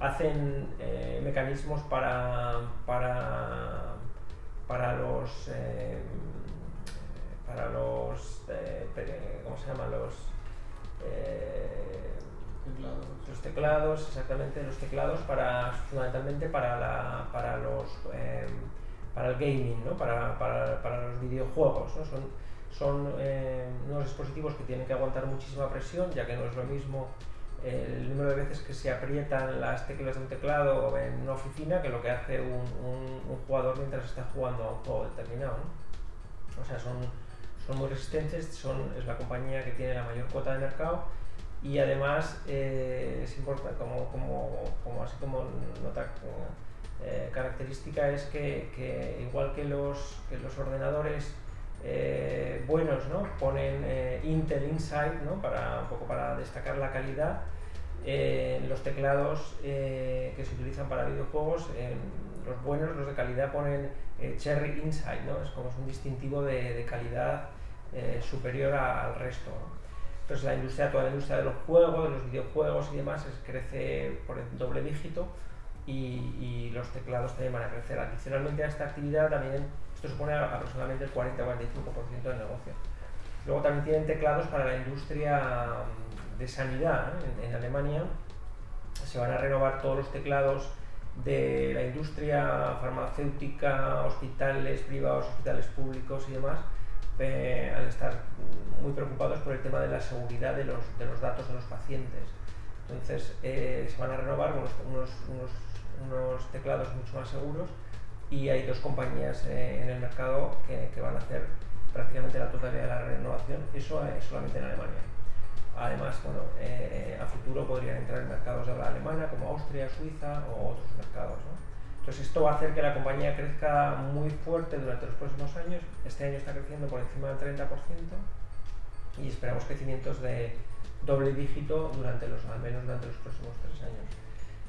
hacen eh, mecanismos para, para, para los em, para los eh, ¿cómo se llama? los teclados. los teclados exactamente los teclados para fundamentalmente para la, para los em, para el gaming ¿no? para, para, para los videojuegos ¿no? son son unos dispositivos que tienen que aguantar muchísima presión ya que no es lo mismo el número de veces que se aprietan las teclas de un teclado en una oficina que lo que hace un, jugador mientras está jugando a un juego determinado. O sea, son, son muy resistentes, son, es la compañía que tiene la mayor cuota de mercado y además eh, es importante, como, como, como, así como nota eh, característica es que, que, igual que los, que los ordenadores eh, buenos ¿no? ponen Intel Inside ¿no? para, un poco para destacar la calidad, eh, los teclados eh, que se utilizan para videojuegos, los buenos, los de calidad, ponen eh, Cherry Inside, ¿no? es como es un distintivo de, calidad superior al resto. Entonces la industria, toda la industria de los juegos, de los videojuegos y demás crece por el doble dígito y, los teclados también van a crecer. Adicionalmente a esta actividad también esto supone aproximadamente el 40-45% del negocio. Luego también tienen teclados para la industria de sanidad en, Alemania se van a renovar todos los teclados de la industria farmacéutica, hospitales privados, hospitales públicos y demás, eh, al estar muy preocupados por el tema de la seguridad de los, de los datos de los pacientes. Entonces eh, se van a renovar unos, unos, unos, teclados mucho más seguros y hay dos compañías eh, en el mercado que, que, van a hacer prácticamente la totalidad de la renovación, eso es solamente en Alemania. Además, bueno, eh, a futuro podrían entrar en mercados de habla alemana como Austria, Suiza o otros mercados. Entonces esto va a hacer que la compañía crezca muy fuerte durante los próximos años. Este año está creciendo por encima del 30% y esperamos crecimientos de doble dígito durante los, al menos durante los próximos tres años.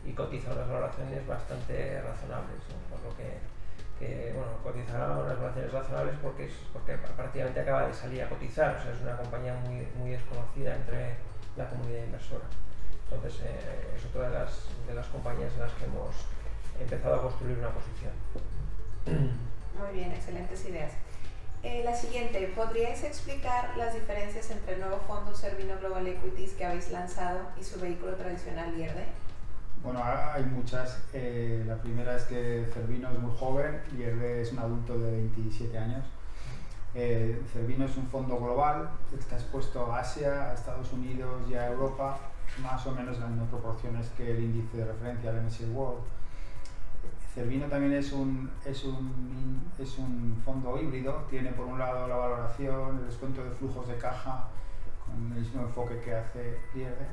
Y cotiza unas valoraciones bastante razonables, por lo que que bueno, cotizará unas valoraciones razonables porque, es, porque prácticamente acaba de salir a cotizar, o sea, es una compañía muy, muy desconocida entre la comunidad inversora. Entonces, eh, es otra de las, de las compañías en las que hemos empezado a construir una posición. Muy bien, excelentes ideas. Eh, la siguiente, ¿podríais explicar las diferencias entre el nuevo fondo Servino Global Equities que habéis lanzado y su vehículo tradicional IRD? Bueno, hay muchas. Eh, la primera es que Cervino es muy joven y Hervé es un adulto de 27 años. Eh, Cervino es un fondo global, está expuesto a Asia, a Estados Unidos y a Europa más o menos las mismas proporciones que el índice de referencia, el MSCI World. Cervino también es un, es, un, es un fondo híbrido, tiene por un lado la valoración, el descuento de flujos de caja, con el mismo enfoque que hace Lierde,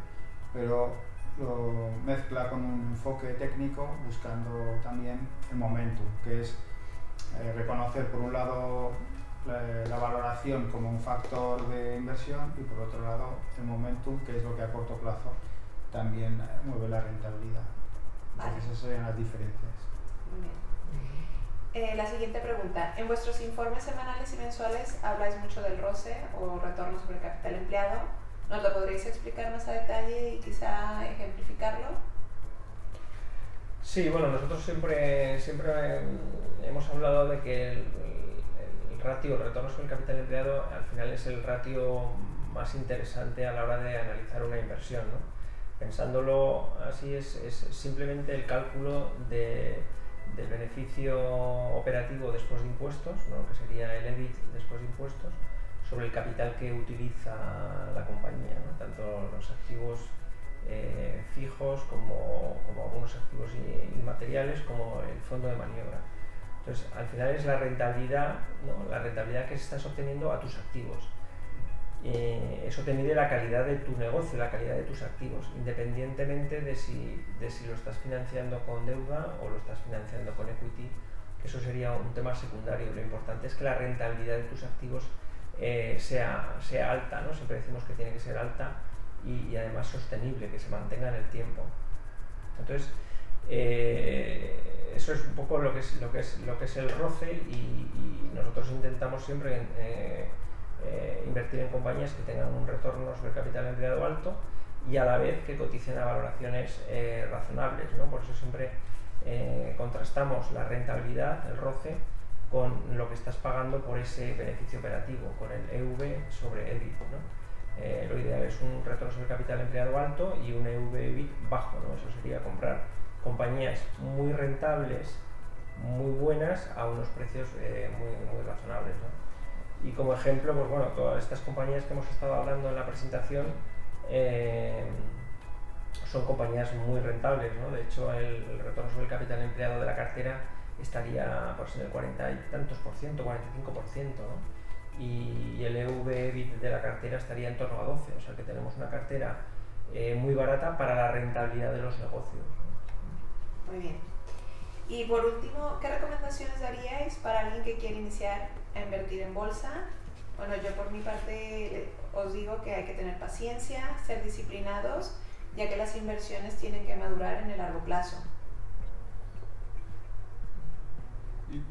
pero lo mezcla con un enfoque técnico buscando también el momento, que es eh, reconocer por un lado la, valoración como un factor de inversión y por otro lado el momentum, que es lo que a corto plazo también eh, mueve la rentabilidad. Entonces esas serían las diferencias. Muy bien. Eh, la siguiente pregunta. En vuestros informes semanales y mensuales habláis mucho del ROCE o retorno sobre capital empleado. ¿Nos lo podréis explicar más a detalle y quizá ejemplificarlo? Sí, bueno, nosotros siempre, siempre hemos hablado de que el, ratio retorno sobre el capital empleado al final es el ratio más interesante a la hora de analizar una inversión. ¿no? Pensándolo así es, es, simplemente el cálculo de, del beneficio operativo después de impuestos, ¿no? que sería el EBIT después de impuestos, sobre el capital que utiliza la compañía, tanto los activos eh, fijos como, como, algunos activos inmateriales como el fondo de maniobra. Entonces, al final es la rentabilidad, la rentabilidad que estás obteniendo a tus activos. Eh, eso te mide la calidad de tu negocio, la calidad de tus activos, independientemente de si, de si lo estás financiando con deuda o lo estás financiando con equity, eso sería un tema secundario. Lo importante es que la rentabilidad de tus activos eh, sea, sea alta, ¿no? siempre decimos que tiene que ser alta y, además sostenible, que se mantenga en el tiempo. Entonces, eh, eso es un poco lo que es, lo que es, lo que es el roce y, nosotros intentamos siempre eh, eh, invertir en compañías que tengan un retorno sobre capital empleado alto y a la vez que coticen a valoraciones razonables. ¿no? Por eso siempre contrastamos la rentabilidad, el roce, con lo que estás pagando por ese beneficio operativo, con el EV sobre EBIT. ¿no? lo ideal es un retorno sobre capital empleado alto y un EV EBIT bajo. ¿no? Eso sería comprar compañías muy rentables, muy buenas, a unos precios eh, muy, muy, razonables. ¿no? Y como ejemplo, pues bueno, todas estas compañías que hemos estado hablando en la presentación eh, son compañías muy rentables. ¿no? De hecho, el, retorno sobre capital empleado de la cartera estaría pues, en el 40 y tantos por ciento, 45 por ciento. ¿no? Y, el EV de la cartera estaría en torno a 12, o sea que tenemos una cartera eh, muy barata para la rentabilidad de los negocios. Muy bien. Y por último, ¿qué recomendaciones daríais para alguien que quiere iniciar a invertir en bolsa? Bueno, yo por mi parte os digo que hay que tener paciencia, ser disciplinados, ya que las inversiones tienen que madurar en el largo plazo.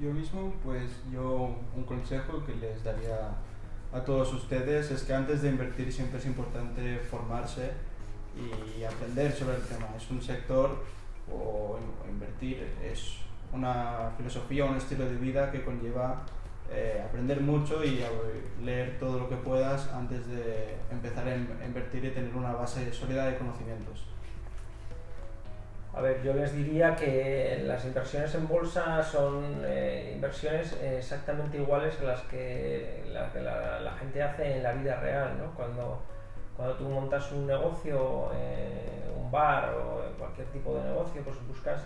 Yo mismo, pues yo un consejo que les daría a todos ustedes es que antes de invertir siempre es importante formarse y aprender sobre el tema. Es un sector o, invertir es una filosofía, un estilo de vida que conlleva eh, aprender mucho y leer todo lo que puedas antes de empezar a invertir y tener una base sólida de conocimientos. A ver, yo les diría que las inversiones en bolsa son eh, inversiones exactamente iguales a las que, la, gente hace en la vida real, ¿no? Cuando, cuando tú montas un negocio, eh, un bar o cualquier tipo de negocio, pues buscas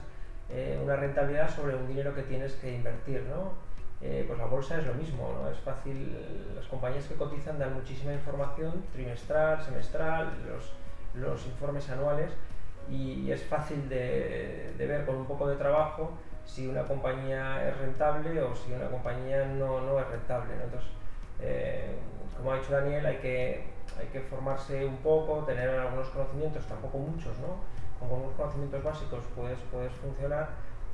eh, una rentabilidad sobre un dinero que tienes que invertir, ¿no? Eh, pues la bolsa es lo mismo, ¿no? Es fácil, las compañías que cotizan dan muchísima información, trimestral, semestral, los, los informes anuales, y, es fácil de, de, ver con un poco de trabajo si una compañía es rentable o si una compañía no, no es rentable, ¿no? Entonces, como ha dicho Daniel, hay que hay que formarse un poco, tener algunos conocimientos, tampoco muchos, ¿no? Con unos conocimientos básicos puedes, puedes funcionar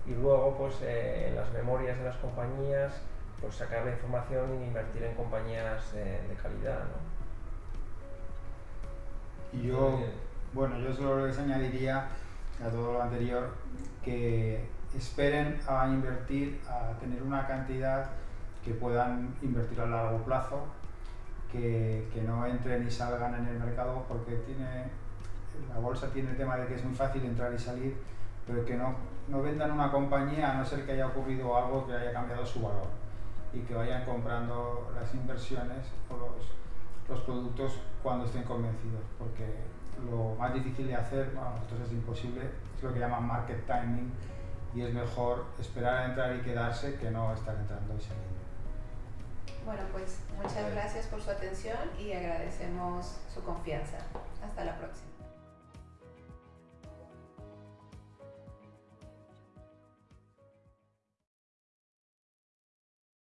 y luego pues eh, en las memorias de las compañías pues sacar la información e invertir en compañías eh, de calidad, ¿no? Y yo, bueno, yo solo les añadiría a todo lo anterior que esperen a invertir, a tener una cantidad que puedan invertir a largo plazo que, que, no entren y salgan en el mercado porque tiene, la bolsa tiene el tema de que es muy fácil entrar y salir, pero que no, no vendan una compañía a no ser que haya ocurrido algo que haya cambiado su valor y que vayan comprando las inversiones o los, los productos cuando estén convencidos, porque lo más difícil de hacer, bueno, nosotros es imposible, es lo que llaman market timing y es mejor esperar a entrar y quedarse que no estar entrando y saliendo. Bueno, pues muchas gracias por su atención y agradecemos su confianza. Hasta la próxima.